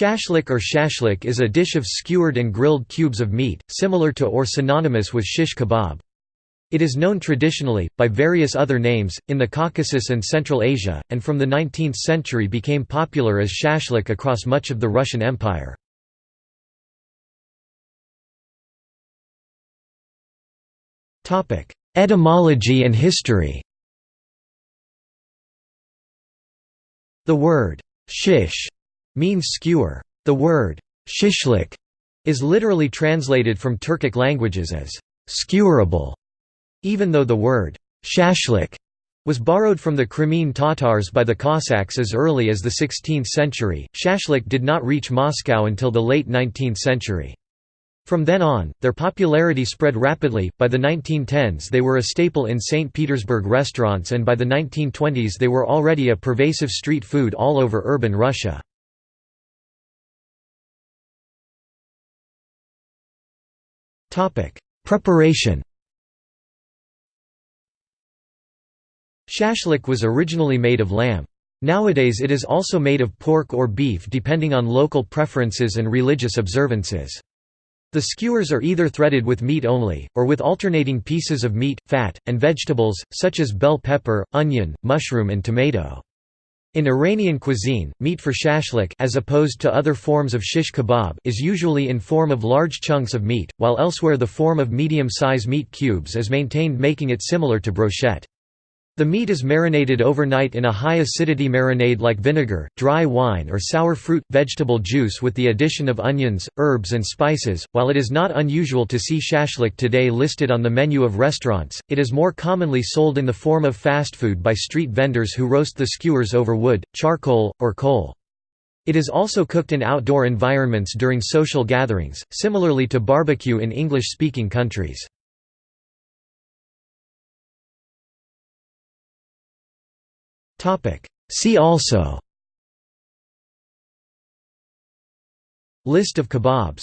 Shashlik or shashlik is a dish of skewered and grilled cubes of meat, similar to or synonymous with shish kebab. It is known traditionally, by various other names, in the Caucasus and Central Asia, and from the 19th century became popular as shashlik across much of the Russian Empire. Etymology and history The word «shish» means skewer. The word «shishlik» is literally translated from Turkic languages as «skewerable», even though the word «shashlik» was borrowed from the Crimean Tatars by the Cossacks as early as the 16th century. Shashlik did not reach Moscow until the late 19th century. From then on, their popularity spread rapidly, by the 1910s they were a staple in St. Petersburg restaurants and by the 1920s they were already a pervasive street food all over urban Russia. Preparation Shashlik was originally made of lamb. Nowadays it is also made of pork or beef depending on local preferences and religious observances. The skewers are either threaded with meat only, or with alternating pieces of meat, fat, and vegetables, such as bell pepper, onion, mushroom and tomato. In Iranian cuisine, meat for shashlik as opposed to other forms of shish kebab is usually in form of large chunks of meat, while elsewhere the form of medium-size meat cubes is maintained making it similar to brochette. The meat is marinated overnight in a high-acidity marinade like vinegar, dry wine or sour fruit, vegetable juice with the addition of onions, herbs and spices. While it is not unusual to see shashlik today listed on the menu of restaurants, it is more commonly sold in the form of fast food by street vendors who roast the skewers over wood, charcoal, or coal. It is also cooked in outdoor environments during social gatherings, similarly to barbecue in English-speaking countries. See also. List of kebabs